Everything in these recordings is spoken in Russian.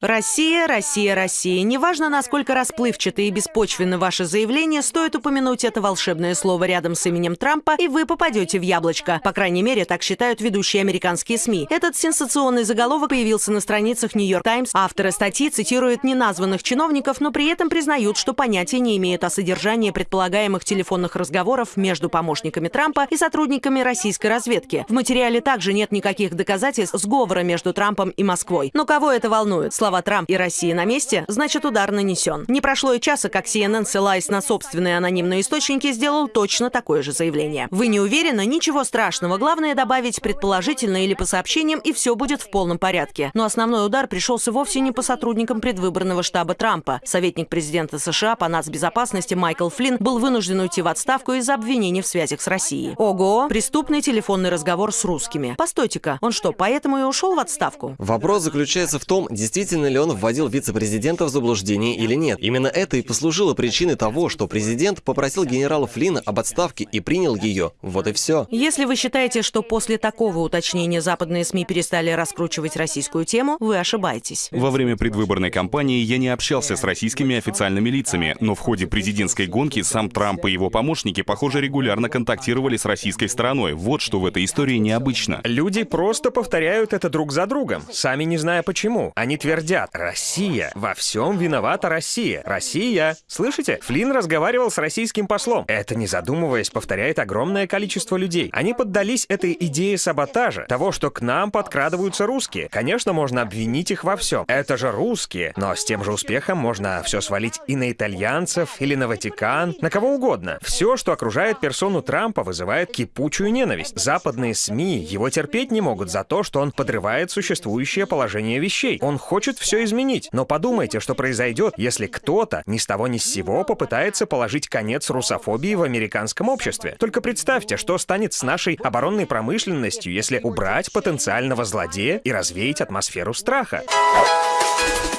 Россия, Россия, Россия. Неважно, насколько расплывчаты и беспочвенны ваши заявления, стоит упомянуть это волшебное слово рядом с именем Трампа, и вы попадете в яблочко. По крайней мере, так считают ведущие американские СМИ. Этот сенсационный заголовок появился на страницах Нью-Йорк Таймс. Авторы статьи цитируют неназванных чиновников, но при этом признают, что понятия не имеют о содержании предполагаемых телефонных разговоров между помощниками Трампа и сотрудниками российской разведки. В материале также нет никаких доказательств сговора между Трампом и Москвой. Но кого это волнует? Слова Трамп и Россия на месте, значит удар нанесен. Не прошло и часа, как CNN, ссылаясь на собственные анонимные источники, сделал точно такое же заявление. Вы не уверены? Ничего страшного. Главное добавить предположительно или по сообщениям, и все будет в полном порядке. Но основной удар пришелся вовсе не по сотрудникам предвыборного штаба Трампа. Советник президента США по нацбезопасности Майкл Флинн был вынужден уйти в отставку из-за обвинений в связях с Россией. Ого! Преступный телефонный разговор с русскими. Постойте-ка, он что, поэтому и ушел в отставку? Вопрос заключается в том, действительно ли он вводил вице-президента в заблуждение или нет. Именно это и послужило причиной того, что президент попросил генерала Флина об отставке и принял ее. Вот и все. Если вы считаете, что после такого уточнения западные СМИ перестали раскручивать российскую тему, вы ошибаетесь. Во время предвыборной кампании я не общался с российскими официальными лицами, но в ходе президентской гонки сам Трамп и его помощники, похоже, регулярно контактировали с российской стороной. Вот что в этой истории необычно. Люди просто повторяют это друг за другом, сами не зная почему. Они твердят «Россия! Во всем виновата Россия! Россия!» Слышите? Флинн разговаривал с российским послом. Это, не задумываясь, повторяет огромное количество людей. Они поддались этой идее саботажа, того, что к нам подкрадываются русские. Конечно, можно обвинить их во всем. Это же русские. Но с тем же успехом можно все свалить и на итальянцев, или на Ватикан, на кого угодно. Все, что окружает персону Трампа, вызывает кипучую ненависть. Западные СМИ его терпеть не могут за то, что он подрывает существующее положение вещей. Он хочет все изменить. Но подумайте, что произойдет, если кто-то ни с того ни с сего попытается положить конец русофобии в американском обществе. Только представьте, что станет с нашей оборонной промышленностью, если убрать потенциального злодея и развеять атмосферу страха.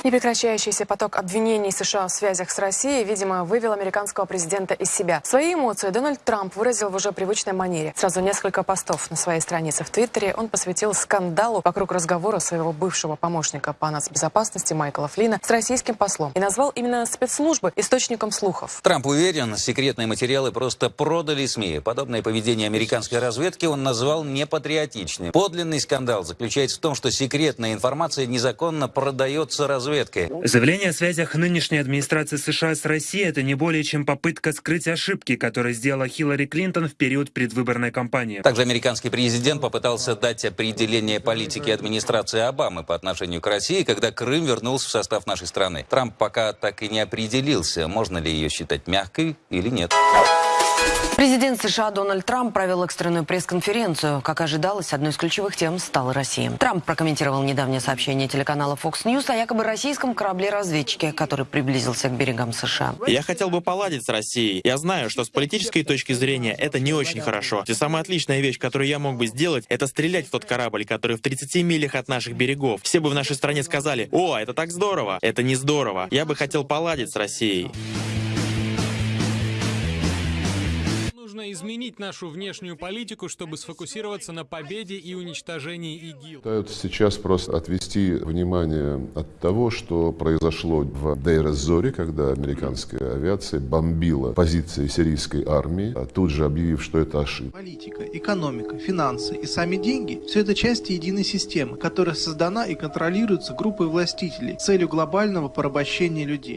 Непрекращающийся поток обвинений США в связях с Россией, видимо, вывел американского президента из себя. Свои эмоции Дональд Трамп выразил в уже привычной манере. Сразу несколько постов на своей странице в Твиттере он посвятил скандалу вокруг разговора своего бывшего помощника по нацбезопасности Майкла Флина с российским послом и назвал именно спецслужбы источником слухов. Трамп уверен, секретные материалы просто продали СМИ. Подобное поведение американской разведки он назвал непатриотичным. Подлинный скандал заключается в том, что секретная информация незаконно продается разведкой. Заявление о связях нынешней администрации США с Россией – это не более чем попытка скрыть ошибки, которые сделала Хиллари Клинтон в период предвыборной кампании. Также американский президент попытался дать определение политики администрации Обамы по отношению к России, когда Крым вернулся в состав нашей страны. Трамп пока так и не определился, можно ли ее считать мягкой или нет. Президент США Дональд Трамп провел экстренную пресс-конференцию. Как ожидалось, одной из ключевых тем стала Россия. Трамп прокомментировал недавнее сообщение телеканала Fox News о якобы российском корабле-разведчике, который приблизился к берегам США. Я хотел бы поладить с Россией. Я знаю, что с политической точки зрения это не очень хорошо. И самая отличная вещь, которую я мог бы сделать, это стрелять в тот корабль, который в 30 милях от наших берегов. Все бы в нашей стране сказали, о, это так здорово. Это не здорово. Я бы хотел поладить с Россией. Нужно изменить нашу внешнюю политику, чтобы сфокусироваться на победе и уничтожении ИГИЛ. Пытаются сейчас просто отвести внимание от того, что произошло в Дейр-эз-Зоре, когда американская авиация бомбила позиции сирийской армии, а тут же объявив, что это ошибка. Политика, экономика, финансы и сами деньги – все это части единой системы, которая создана и контролируется группой властителей с целью глобального порабощения людей.